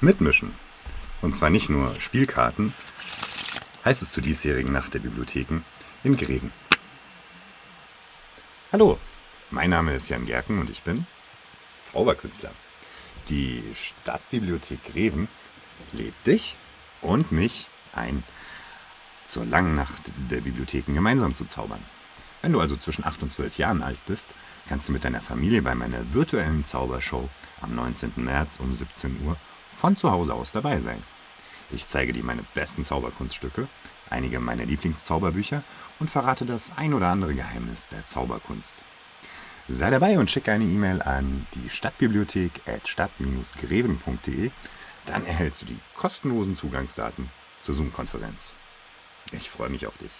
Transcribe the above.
Mitmischen. Und zwar nicht nur Spielkarten, heißt es zur diesjährigen Nacht der Bibliotheken in Greven. Hallo, mein Name ist Jan Gerken und ich bin Zauberkünstler. Die Stadtbibliothek Greven lädt dich und mich ein, zur langen Nacht der Bibliotheken gemeinsam zu zaubern. Wenn du also zwischen 8 und 12 Jahren alt bist, kannst du mit deiner Familie bei meiner virtuellen Zaubershow am 19. März um 17 Uhr von zu Hause aus dabei sein. Ich zeige dir meine besten Zauberkunststücke, einige meiner Lieblingszauberbücher und verrate das ein oder andere Geheimnis der Zauberkunst. Sei dabei und schicke eine E-Mail an die Stadtbibliothek at stadt-greven.de. Dann erhältst du die kostenlosen Zugangsdaten zur Zoom-Konferenz. Ich freue mich auf dich.